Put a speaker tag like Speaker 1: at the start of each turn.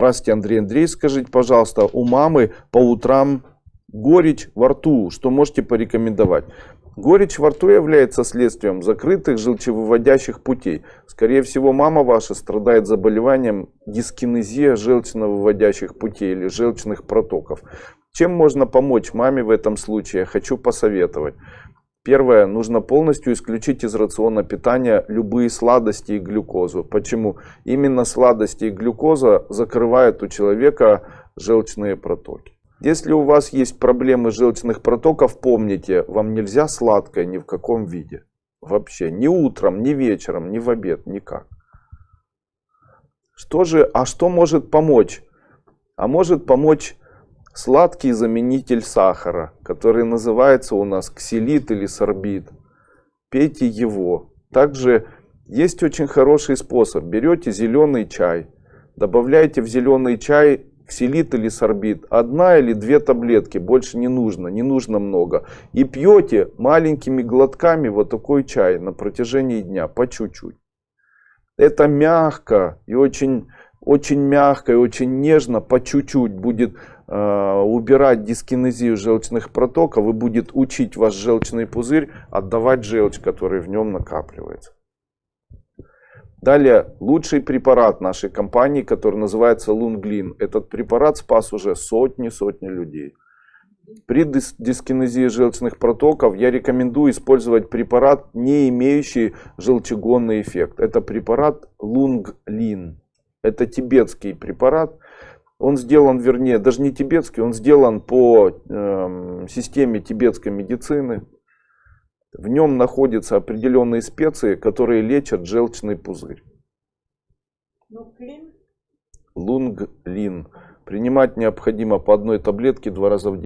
Speaker 1: Здравствуйте, Андрей Андрей, скажите, пожалуйста, у мамы по утрам горечь во рту, что можете порекомендовать? Горечь во рту является следствием закрытых желчевыводящих путей. Скорее всего, мама ваша страдает заболеванием дискинезия желчно-выводящих путей или желчных протоков. Чем можно помочь маме в этом случае? Хочу посоветовать. Первое, нужно полностью исключить из рациона питания любые сладости и глюкозу. Почему? Именно сладости и глюкоза закрывают у человека желчные протоки. Если у вас есть проблемы желчных протоков, помните, вам нельзя сладкое ни в каком виде. Вообще, ни утром, ни вечером, ни в обед, никак. Что же, а что может помочь? А может помочь сладкий заменитель сахара, который называется у нас ксилит или сорбит. Пейте его. Также есть очень хороший способ. Берете зеленый чай, добавляете в зеленый чай ксилит или сорбит. Одна или две таблетки, больше не нужно, не нужно много. И пьете маленькими глотками вот такой чай на протяжении дня, по чуть-чуть. Это мягко и очень, очень мягко и очень нежно, по чуть-чуть будет убирать дискинезию желчных протоков и будет учить ваш желчный пузырь отдавать желчь, который в нем накапливается. Далее, лучший препарат нашей компании, который называется Лунглин. Этот препарат спас уже сотни-сотни людей. При дискинезии желчных протоков я рекомендую использовать препарат, не имеющий желчегонный эффект. Это препарат Лунглин. Это тибетский препарат. Он сделан, вернее, даже не тибетский, он сделан по э, системе тибетской медицины. В нем находятся определенные специи, которые лечат желчный пузырь. Лунглин. Принимать необходимо по одной таблетке два раза в день.